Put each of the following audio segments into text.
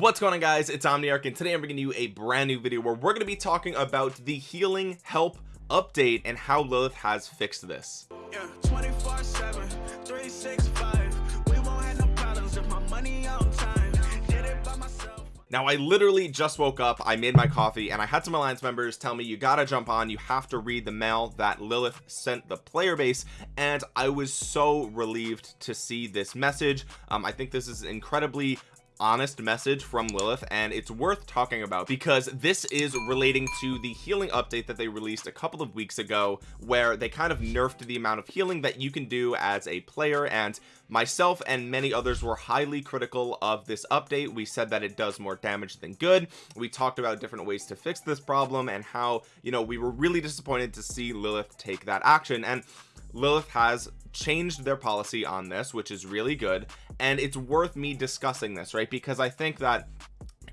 what's going on guys? It's omniarch and today i'm bringing you a brand new video where we're going to be talking about the healing help update and how lilith has fixed this. Yeah, 24 7 365 we won't have no problems if my money on time. Did it by myself. Now I literally just woke up I made my coffee and I had some alliance members tell me you gotta jump on you have to read the mail that Lilith sent the player base and I was so relieved to see this message. Um, I think this is incredibly honest message from Lilith and it's worth talking about because this is relating to the healing update that they released a couple of weeks ago where they kind of nerfed the amount of healing that you can do as a player and myself and many others were highly critical of this update. We said that it does more damage than good. We talked about different ways to fix this problem and how you know we were really disappointed to see Lilith take that action and Lilith has changed their policy on this which is really good and it's worth me discussing this right? Because I think that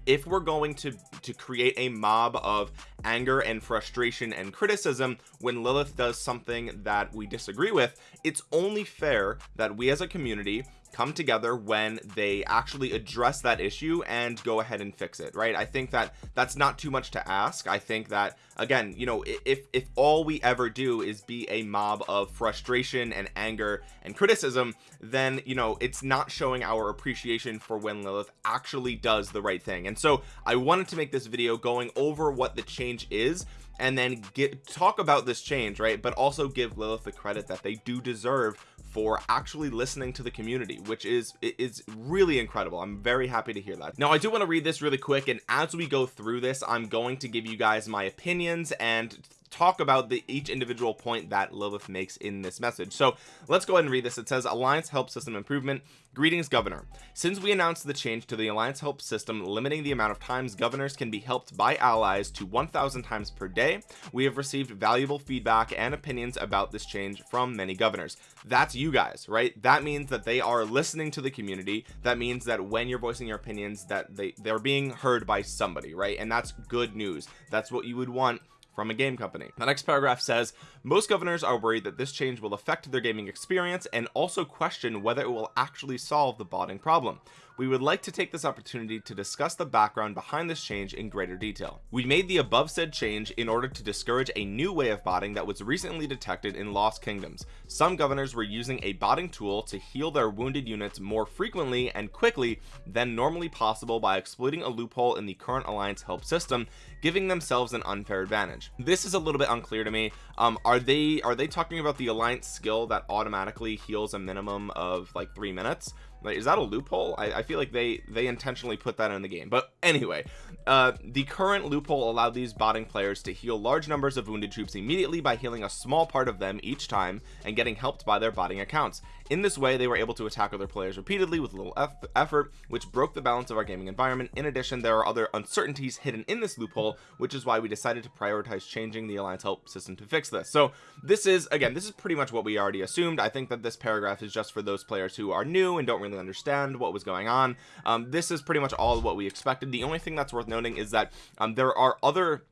if we're going to to create a mob of anger and frustration and criticism when Lilith does something that we disagree with it's only fair that we as a community come together when they actually address that issue and go ahead and fix it right? I think that that's not too much to ask. I think that again you know if if all we ever do is be a mob of frustration and anger and criticism then you know it's not showing our appreciation for when Lilith actually does the right thing. And so I wanted to make this video going over what the change is and then get talk about this change right? But also give Lilith the credit that they do deserve for actually listening to the community which is is really incredible. I'm very happy to hear that. Now I do want to read this really quick and as we go through this I'm going to give you guys my opinions and talk about the each individual point that Lilith makes in this message. So let's go ahead and read this. It says alliance help system improvement greetings governor. Since we announced the change to the alliance help system limiting the amount of times governors can be helped by allies to 1000 times per day we have received valuable feedback and opinions about this change from many governors. That's you guys right? That means that they are listening to the community. That means that when you're voicing your opinions that they they're being heard by somebody right? And that's good news. That's what you would want from a game company. The next paragraph says most governors are worried that this change will affect their gaming experience and also question whether it will actually solve the botting problem we would like to take this opportunity to discuss the background behind this change in greater detail. We made the above said change in order to discourage a new way of botting that was recently detected in lost kingdoms. Some governors were using a botting tool to heal their wounded units more frequently and quickly than normally possible by exploiting a loophole in the current alliance help system giving themselves an unfair advantage. This is a little bit unclear to me. Um are they are they talking about the alliance skill that automatically heals a minimum of like three minutes like is that a loophole? I, I, feel like they they intentionally put that in the game. But anyway uh the current loophole allowed these botting players to heal large numbers of wounded troops immediately by healing a small part of them each time and getting helped by their botting accounts. In this way they were able to attack other players repeatedly with little effort which broke the balance of our gaming environment. In addition there are other uncertainties hidden in this loophole which is why we decided to prioritize changing the alliance help system to fix this. So this is again this is pretty much what we already assumed. I think that this paragraph is just for those players who are new and don't really understand what was going on. Um, this is pretty much all what we expected. The only thing that's worth noting is that um, there are other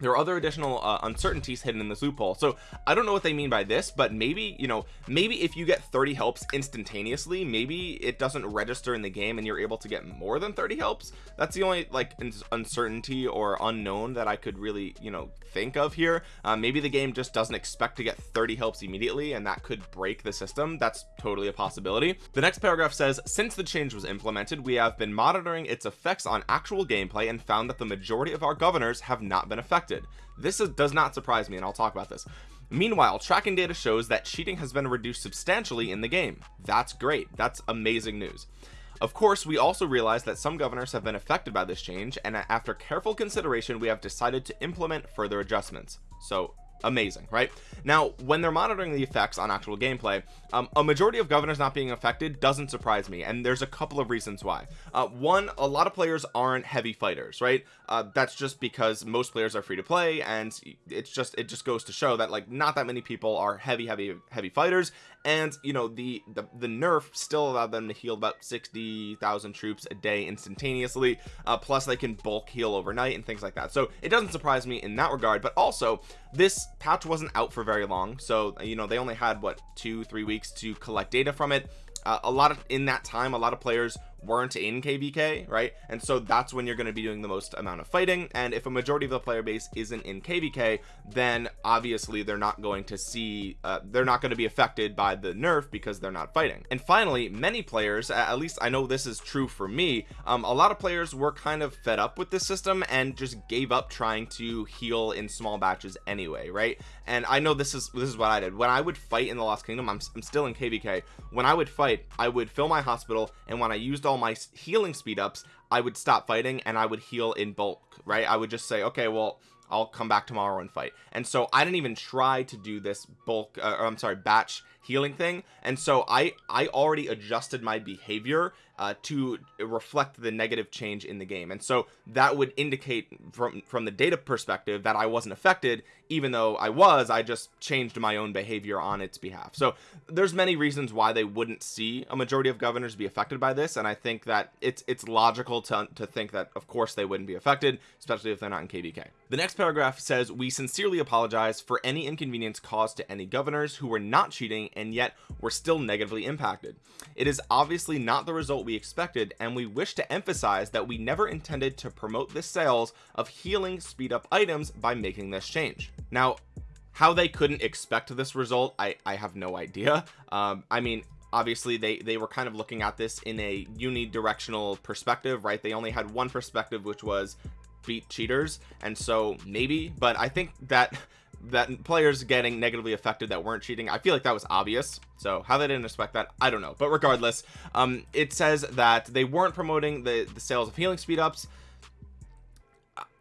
there are other additional uh, uncertainties hidden in this loophole. So I don't know what they mean by this but maybe you know maybe if you get 30 helps instantaneously maybe it doesn't register in the game and you're able to get more than 30 helps. That's the only like uncertainty or unknown that I could really you know think of here. Uh, maybe the game just doesn't expect to get 30 helps immediately and that could break the system. That's totally a possibility. The next paragraph says since the change was implemented we have been monitoring its effects on actual gameplay and found that the majority of our governors have not been affected this is, does not surprise me and I'll talk about this Meanwhile, tracking data shows that cheating has been reduced substantially in the game. That's great. That's amazing news of course we also realize that some governors have been affected by this change and after careful consideration we have decided to implement further adjustments so amazing right? Now when they're monitoring the effects on actual gameplay um, a majority of governors not being affected doesn't surprise me and there's a couple of reasons why. Uh, one a lot of players aren't heavy fighters right? Uh, that's just because most players are free to play and it's just it just goes to show that like not that many people are heavy heavy heavy fighters and you know the the, the nerf still allowed them to heal about 60,000 troops a day instantaneously uh, plus they can bulk heal overnight and things like that. So it doesn't surprise me in that regard but also this patch wasn't out for very long so you know they only had what two three weeks to collect data from it. Uh, a lot of in that time a lot of players weren't in kvk right? And so that's when you're going to be doing the most amount of fighting. And if a majority of the player base isn't in kvk then obviously they're not going to see uh, they're not going to be affected by the nerf because they're not fighting. And finally many players at least i know this is true for me um, a lot of players were kind of fed up with this system and just gave up trying to heal in small batches anyway right? And i know this is this is what i did. When i would fight in the lost kingdom i'm, I'm still in kvk when i would fight i would fill my hospital and when i used all my healing speed ups I would stop fighting and I would heal in bulk right? I would just say okay well I'll come back tomorrow and fight. And so I didn't even try to do this bulk uh, I'm sorry batch healing thing. And so I I already adjusted my behavior uh, to reflect the negative change in the game. And so that would indicate from from the data perspective that I wasn't affected even though I was I just changed my own behavior on its behalf. So there's many reasons why they wouldn't see a majority of governors be affected by this. And I think that it's it's logical to, to think that of course they wouldn't be affected especially if they're not in kvk the next paragraph says we sincerely apologize for any inconvenience caused to any governors who were not cheating and yet were still negatively impacted. It is obviously not the result we expected and we wish to emphasize that we never intended to promote the sales of healing speed up items by making this change. Now how they couldn't expect this result I I have no idea. Um I mean obviously they they were kind of looking at this in a unidirectional perspective right? They only had one perspective which was beat cheaters and so maybe but I think that that players getting negatively affected that weren't cheating I feel like that was obvious. So how they didn't expect that I don't know. But regardless um it says that they weren't promoting the the sales of healing speed ups.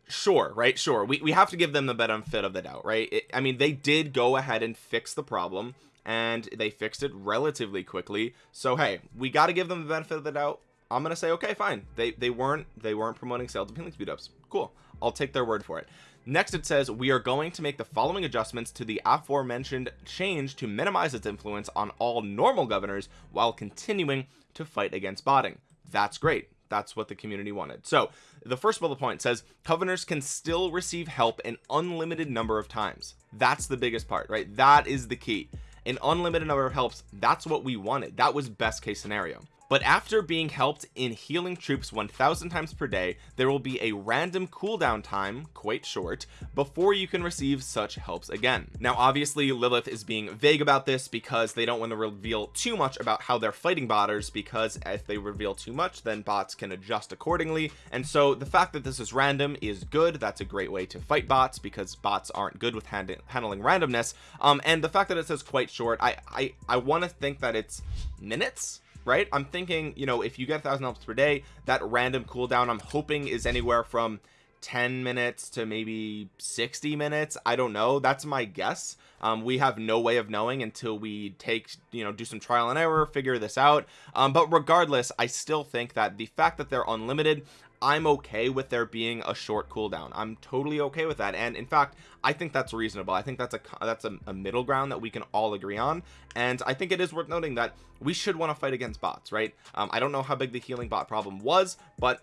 Sure right? Sure. We, we have to give them the benefit of the doubt right? It, I mean they did go ahead and fix the problem and they fixed it relatively quickly. So hey we got to give them the benefit of the doubt. I'm gonna say okay fine. They they weren't they weren't promoting sales of healing speed ups. Cool. I'll take their word for it next it says we are going to make the following adjustments to the aforementioned change to minimize its influence on all normal governors while continuing to fight against botting. That's great. That's what the community wanted. So the first bullet point says governors can still receive help an unlimited number of times. That's the biggest part right? That is the key. An unlimited number of helps that's what we wanted. That was best case scenario but after being helped in healing troops 1000 times per day there will be a random cooldown time quite short before you can receive such helps again. Now obviously Lilith is being vague about this because they don't want to reveal too much about how they're fighting botters because if they reveal too much then bots can adjust accordingly. And so the fact that this is random is good. That's a great way to fight bots because bots aren't good with hand handling randomness. Um and the fact that it says quite short I I I want to think that it's minutes right? I'm thinking you know if you get a thousand helps per day that random cooldown i'm hoping is anywhere from 10 minutes to maybe 60 minutes. I don't know. That's my guess. Um, we have no way of knowing until we take you know do some trial and error figure this out. Um, but regardless i still think that the fact that they're unlimited I'm okay with there being a short cooldown. I'm totally okay with that. And in fact I think that's reasonable. I think that's a that's a, a, middle ground that we can all agree on. And I think it is worth noting that we should want to fight against bots right? Um, I don't know how big the healing bot problem was but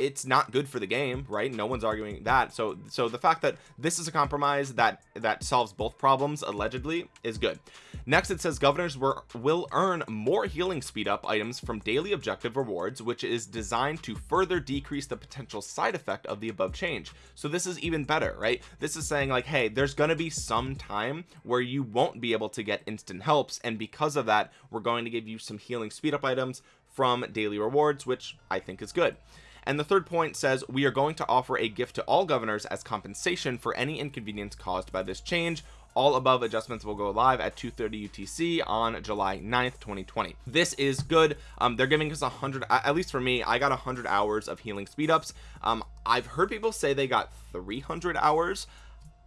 it's not good for the game right? No one's arguing that. So so the fact that this is a compromise that that solves both problems allegedly is good. Next it says governors were will earn more healing speed up items from daily objective rewards which is designed to further decrease the potential side effect of the above change. So this is even better right? This is saying like hey there's going to be some time where you won't be able to get instant helps and because of that we're going to give you some healing speed up items from daily rewards which I think is good and the third point says we are going to offer a gift to all governors as compensation for any inconvenience caused by this change. All above adjustments will go live at 2:30 UTC on July 9th 2020 this is good. Um they're giving us a hundred at least for me I got a hundred hours of healing speed ups. Um I've heard people say they got 300 hours.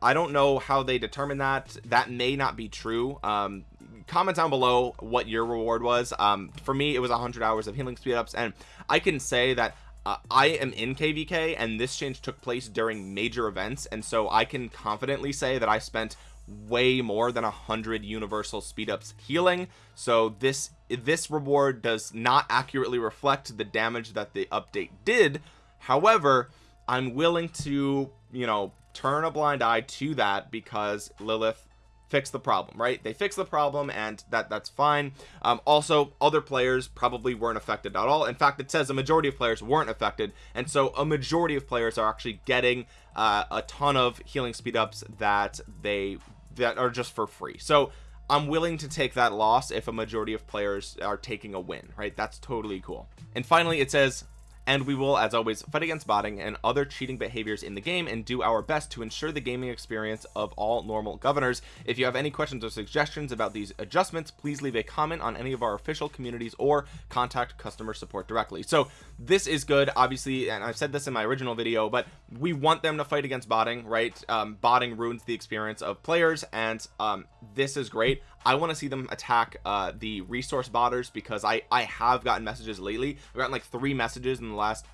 I don't know how they determine that. That may not be true. Um comment down below what your reward was. Um for me it was 100 hours of healing speed ups. And I can say that uh, I am in kvk and this change took place during major events and so I can confidently say that I spent way more than a hundred universal speed ups healing. So this this reward does not accurately reflect the damage that the update did. However I'm willing to you know turn a blind eye to that because Lilith fix the problem right? They fix the problem and that that's fine. Um, also other players probably weren't affected at all. In fact it says a majority of players weren't affected and so a majority of players are actually getting uh, a ton of healing speed ups that they that are just for free. So I'm willing to take that loss if a majority of players are taking a win right? That's totally cool. And finally it says and we will as always fight against botting and other cheating behaviors in the game and do our best to ensure the gaming experience of all normal governors. If you have any questions or suggestions about these adjustments please leave a comment on any of our official communities or contact customer support directly. So this is good obviously and I've said this in my original video but we want them to fight against botting right? Um, botting ruins the experience of players and um, this is great I want to see them attack uh, the resource botters because I I have gotten messages lately. I've gotten like three messages in the last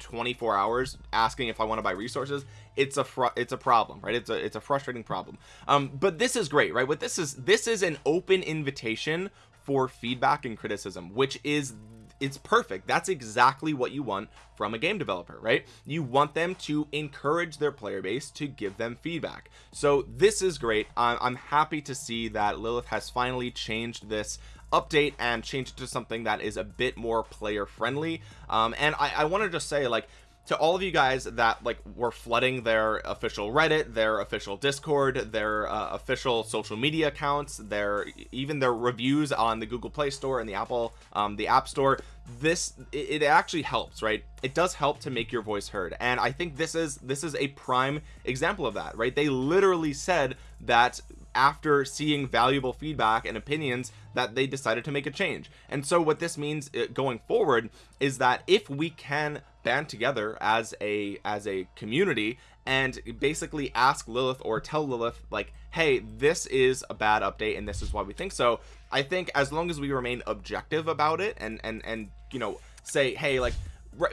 24 hours asking if I want to buy resources. It's a it's a problem right? It's a it's a frustrating problem. Um but this is great right? What this is this is an open invitation for feedback and criticism which is it's perfect. That's exactly what you want from a game developer right? You want them to encourage their player base to give them feedback. So this is great. I'm happy to see that Lilith has finally changed this update and changed it to something that is a bit more player friendly um, and I, I want to just say like to all of you guys that like were flooding their official reddit their official discord their uh, official social media accounts their even their reviews on the google play store and the apple um, the app store this it, it actually helps right? It does help to make your voice heard. And i think this is this is a prime example of that right? They literally said that after seeing valuable feedback and opinions that they decided to make a change. And so what this means uh, going forward is that if we can band together as a as a community and basically ask Lilith or tell Lilith like hey this is a bad update and this is why we think so I think as long as we remain objective about it and and and you know say hey like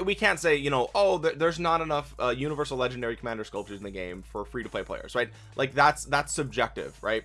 we can't say you know oh there's not enough uh, universal legendary commander sculptures in the game for free to play players right? Like that's that's subjective right?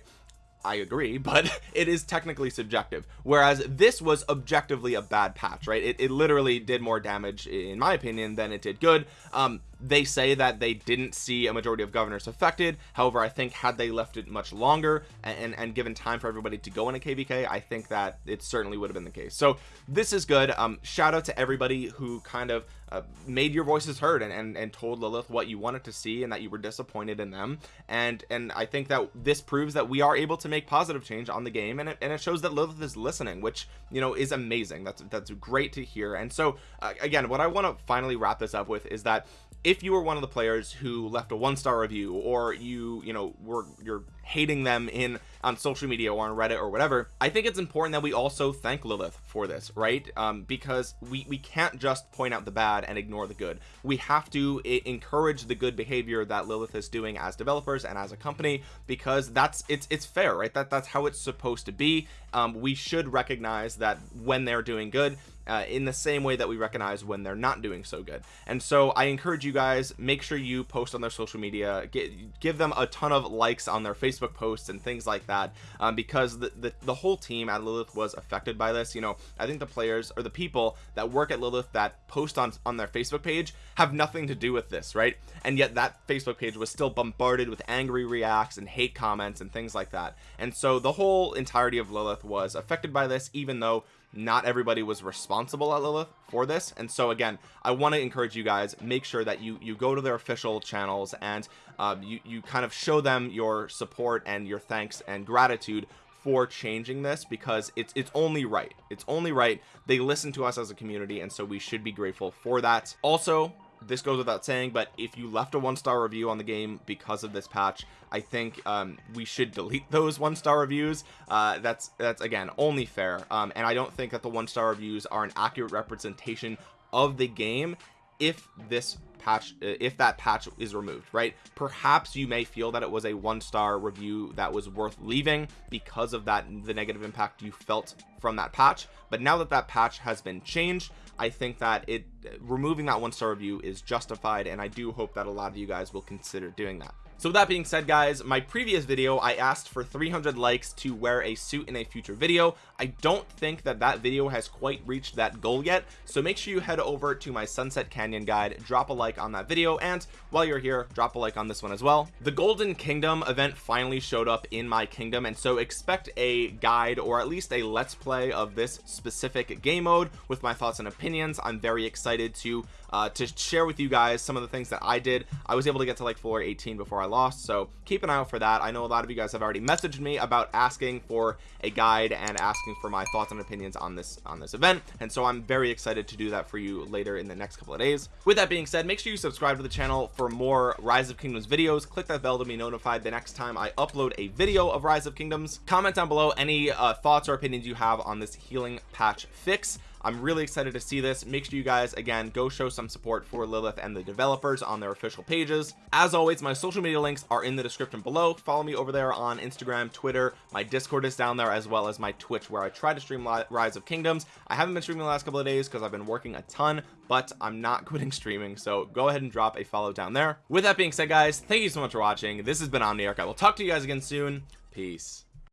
I agree but it is technically subjective. Whereas this was objectively a bad patch right? It, it literally did more damage in my opinion than it did good. Um they say that they didn't see a majority of governors affected. However I think had they left it much longer and, and, and given time for everybody to go in a kvk I think that it certainly would have been the case. So this is good. Um shout out to everybody who kind of uh, made your voices heard and, and and told Lilith what you wanted to see and that you were disappointed in them. And and I think that this proves that we are able to make positive change on the game and it, and it shows that Lilith is listening which you know is amazing. That's that's great to hear. And so uh, again what I want to finally wrap this up with is that if you were one of the players who left a one-star review or you you know were you're hating them in on social media or on reddit or whatever i think it's important that we also thank lilith for this right? Um, because we we can't just point out the bad and ignore the good. We have to encourage the good behavior that lilith is doing as developers and as a company because that's it's it's fair right? That that's how it's supposed to be. Um, we should recognize that when they're doing good uh, in the same way that we recognize when they're not doing so good. And so I encourage you guys make sure you post on their social media get, give them a ton of likes on their Facebook posts and things like that um, because the, the, the whole team at Lilith was affected by this. You know I think the players or the people that work at Lilith that post on on their Facebook page have nothing to do with this right? And yet that Facebook page was still bombarded with angry reacts and hate comments and things like that. And so the whole entirety of Lilith was affected by this even though not everybody was responsible at Lilith for this. And so again I want to encourage you guys make sure that you you go to their official channels and uh, you you kind of show them your support and your thanks and gratitude for changing this because it's it's only right. It's only right. They listen to us as a community and so we should be grateful for that. Also this goes without saying but if you left a one-star review on the game because of this patch I think um, we should delete those one-star reviews. Uh, that's that's again only fair. Um, and I don't think that the one-star reviews are an accurate representation of the game if this patch uh, if that patch is removed right? Perhaps you may feel that it was a one-star review that was worth leaving because of that the negative impact you felt from that patch. But now that that patch has been changed I think that it removing that one-star review is justified and I do hope that a lot of you guys will consider doing that so with that being said guys my previous video I asked for 300 likes to wear a suit in a future video. I don't think that that video has quite reached that goal yet. So make sure you head over to my sunset canyon guide drop a like on that video and while you're here drop a like on this one as well. The golden kingdom event finally showed up in my kingdom and so expect a guide or at least a let's play of this specific game mode with my thoughts and opinions. I'm very excited to uh, to share with you guys some of the things that I did. I was able to get to like floor 18 before I lost so keep an eye out for that. I know a lot of you guys have already messaged me about asking for a guide and asking for my thoughts and opinions on this on this event and so I'm very excited to do that for you later in the next couple of days. With that being said make sure you subscribe to the channel for more rise of kingdoms videos. Click that bell to be notified the next time I upload a video of rise of kingdoms. Comment down below any uh, thoughts or opinions you have on this healing patch fix I'm really excited to see this. Make sure you guys again go show some support for Lilith and the developers on their official pages. As always my social media links are in the description below. Follow me over there on Instagram Twitter. My discord is down there as well as my Twitch where I try to stream rise of kingdoms. I haven't been streaming the last couple of days because I've been working a ton but I'm not quitting streaming so go ahead and drop a follow down there. With that being said guys thank you so much for watching. This has been Omniarch. I will talk to you guys again soon. Peace